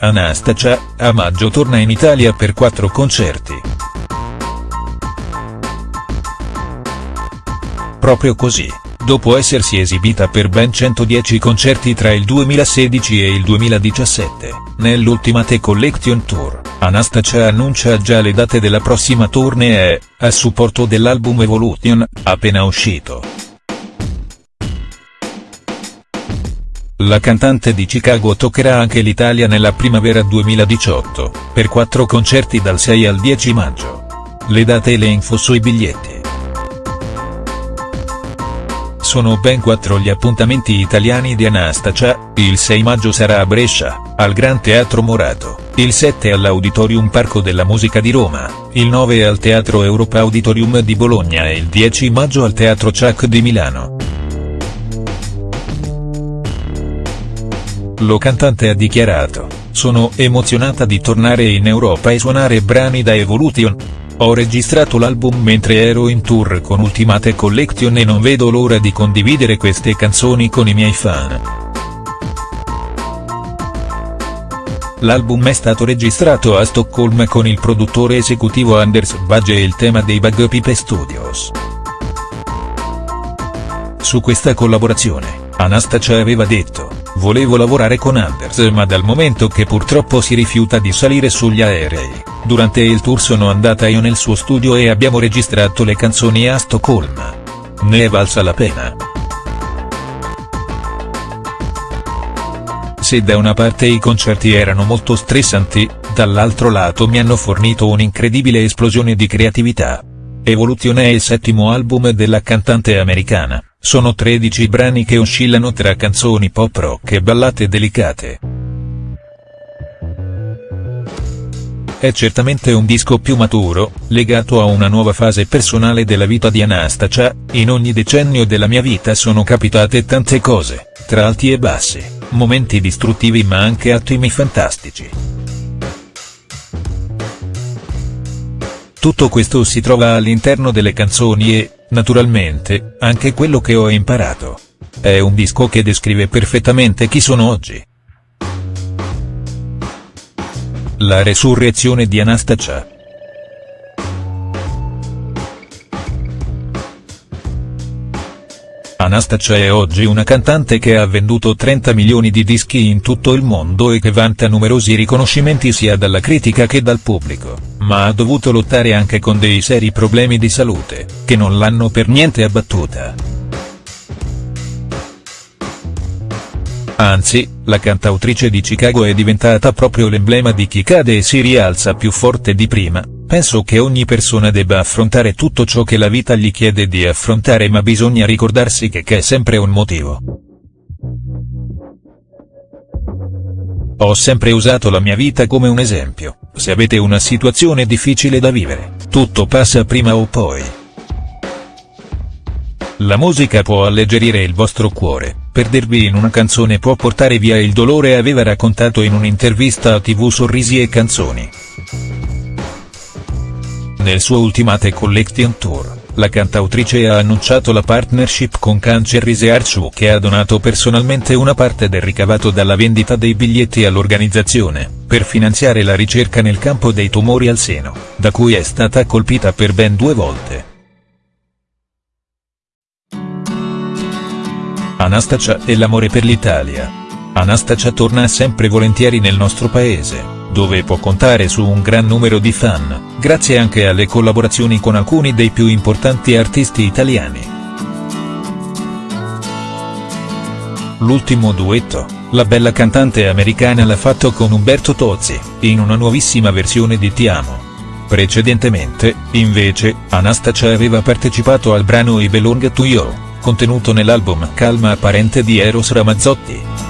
Anastacia, a maggio torna in Italia per quattro concerti. Proprio così, dopo essersi esibita per ben 110 concerti tra il 2016 e il 2017, nell'Ultimate Collection Tour, Anastacia annuncia già le date della prossima tournée, a supporto dell'album Evolution, appena uscito. La cantante di Chicago toccherà anche l'Italia nella primavera 2018, per quattro concerti dal 6 al 10 maggio. Le date e le info sui biglietti. Sono ben quattro gli appuntamenti italiani di Anastacia, il 6 maggio sarà a Brescia, al Gran Teatro Morato, il 7 all'Auditorium Parco della Musica di Roma, il 9 al Teatro Europa Auditorium di Bologna e il 10 maggio al Teatro Ciac di Milano. Lo cantante ha dichiarato, sono emozionata di tornare in Europa e suonare brani da Evolution. Ho registrato l'album mentre ero in tour con Ultimate Collection e non vedo l'ora di condividere queste canzoni con i miei fan. L'album è stato registrato a Stoccolma con il produttore esecutivo Anders Bagge e il tema dei Bug Pipe Studios. Su questa collaborazione, Anastacia aveva detto, volevo lavorare con Anders ma dal momento che purtroppo si rifiuta di salire sugli aerei, durante il tour sono andata io nel suo studio e abbiamo registrato le canzoni a Stoccolma. Ne è valsa la pena. Se da una parte i concerti erano molto stressanti, dall'altro lato mi hanno fornito un'incredibile esplosione di creatività. Evolution è il settimo album della cantante americana. Sono 13 brani che oscillano tra canzoni pop rock e ballate delicate. È certamente un disco più maturo, legato a una nuova fase personale della vita di Anastacia, in ogni decennio della mia vita sono capitate tante cose, tra alti e bassi, momenti distruttivi ma anche attimi fantastici. Tutto questo si trova all'interno delle canzoni e, naturalmente, anche quello che ho imparato. È un disco che descrive perfettamente chi sono oggi. La resurrezione di Anastacia. Anastacia è oggi una cantante che ha venduto 30 milioni di dischi in tutto il mondo e che vanta numerosi riconoscimenti sia dalla critica che dal pubblico, ma ha dovuto lottare anche con dei seri problemi di salute, che non l'hanno per niente abbattuta. Anzi, la cantautrice di Chicago è diventata proprio l'emblema di chi cade e si rialza più forte di prima, Penso che ogni persona debba affrontare tutto ciò che la vita gli chiede di affrontare ma bisogna ricordarsi che c'è sempre un motivo. Ho sempre usato la mia vita come un esempio, se avete una situazione difficile da vivere, tutto passa prima o poi. La musica può alleggerire il vostro cuore, perdervi in una canzone può portare via il dolore aveva raccontato in un'intervista a tv Sorrisi e Canzoni. Nel suo Ultimate Collection Tour, la cantautrice ha annunciato la partnership con Cancer Research che ha donato personalmente una parte del ricavato dalla vendita dei biglietti all'organizzazione, per finanziare la ricerca nel campo dei tumori al seno, da cui è stata colpita per ben due volte. Anastacia e l'amore per l'Italia. Anastacia torna sempre volentieri nel nostro paese dove può contare su un gran numero di fan, grazie anche alle collaborazioni con alcuni dei più importanti artisti italiani. L'ultimo duetto, la bella cantante americana l'ha fatto con Umberto Tozzi, in una nuovissima versione di Ti amo. Precedentemente, invece, Anastacia aveva partecipato al brano I Belong to You, contenuto nell'album Calma apparente di Eros Ramazzotti.